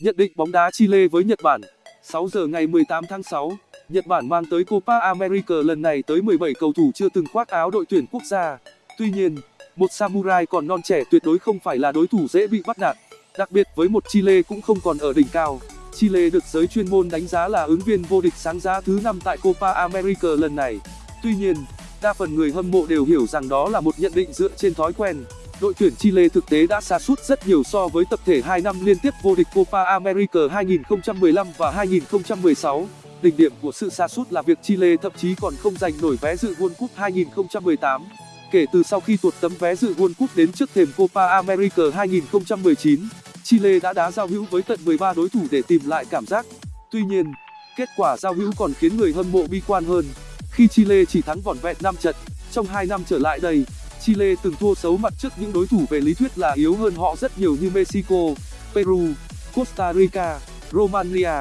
Nhận định bóng đá Chile với Nhật Bản 6 giờ ngày 18 tháng 6, Nhật Bản mang tới Copa America lần này tới 17 cầu thủ chưa từng khoác áo đội tuyển quốc gia. Tuy nhiên, một samurai còn non trẻ tuyệt đối không phải là đối thủ dễ bị bắt nạt. Đặc biệt với một Chile cũng không còn ở đỉnh cao. Chile được giới chuyên môn đánh giá là ứng viên vô địch sáng giá thứ 5 tại Copa America lần này. Tuy nhiên, đa phần người hâm mộ đều hiểu rằng đó là một nhận định dựa trên thói quen. Đội tuyển Chile thực tế đã sa sút rất nhiều so với tập thể 2 năm liên tiếp vô địch Copa America 2015 và 2016. Đỉnh điểm của sự sa sút là việc Chile thậm chí còn không giành nổi vé dự World Cup 2018. Kể từ sau khi tuột tấm vé dự World Cup đến trước thềm Copa America 2019, Chile đã đá giao hữu với tận 13 đối thủ để tìm lại cảm giác. Tuy nhiên, kết quả giao hữu còn khiến người hâm mộ bi quan hơn, khi Chile chỉ thắng vỏn vẹn 5 trận. Trong 2 năm trở lại đây, Chile từng thua xấu mặt trước những đối thủ về lý thuyết là yếu hơn họ rất nhiều như Mexico, Peru, Costa Rica, Romania.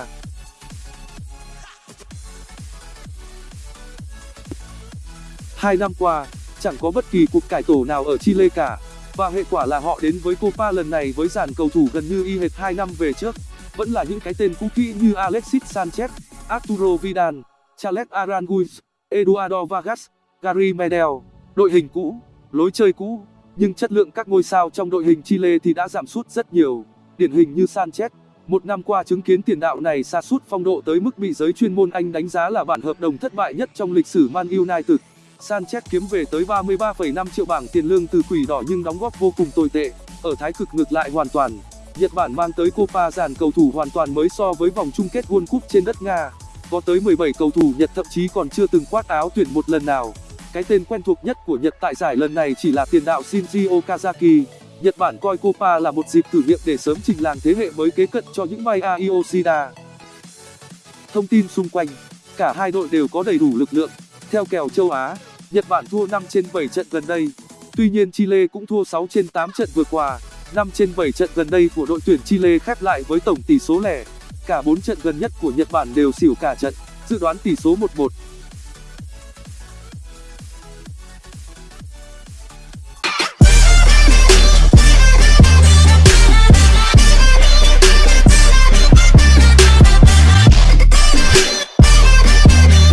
Hai năm qua, chẳng có bất kỳ cuộc cải tổ nào ở Chile cả, và hệ quả là họ đến với Copa lần này với dàn cầu thủ gần như y hệt 2 năm về trước, vẫn là những cái tên cũ kỹ như Alexis Sanchez, Arturo Vidal, Charles Aranguiz, Eduardo Vargas, Gary Medel, đội hình cũ, lối chơi cũ, nhưng chất lượng các ngôi sao trong đội hình Chile thì đã giảm sút rất nhiều. Điển hình như Sanchez, một năm qua chứng kiến tiền đạo này sa sút phong độ tới mức bị giới chuyên môn Anh đánh giá là bản hợp đồng thất bại nhất trong lịch sử Man United. Sanchez kiếm về tới 33,5 triệu bảng tiền lương từ quỷ đỏ nhưng đóng góp vô cùng tồi tệ. Ở thái cực ngược lại hoàn toàn, Nhật Bản mang tới Copa dàn cầu thủ hoàn toàn mới so với vòng chung kết World Cup trên đất Nga. Có tới 17 cầu thủ Nhật thậm chí còn chưa từng khoác áo tuyển một lần nào. Cái tên quen thuộc nhất của Nhật tại giải lần này chỉ là tiền đạo Shinji Okazaki. Nhật Bản coi Copa là một dịp thử nghiệm để sớm trình làng thế hệ mới kế cận cho những Maya Yoshida. Thông tin xung quanh, cả hai đội đều có đầy đủ lực lượng. Theo kèo châu Á, Nhật Bản thua 5 trên 7 trận gần đây. Tuy nhiên Chile cũng thua 6 trên 8 trận vừa qua. 5 trên 7 trận gần đây của đội tuyển Chile khép lại với tổng tỷ số lẻ. Cả 4 trận gần nhất của Nhật Bản đều xỉu cả trận, dự đoán tỷ số 1-1.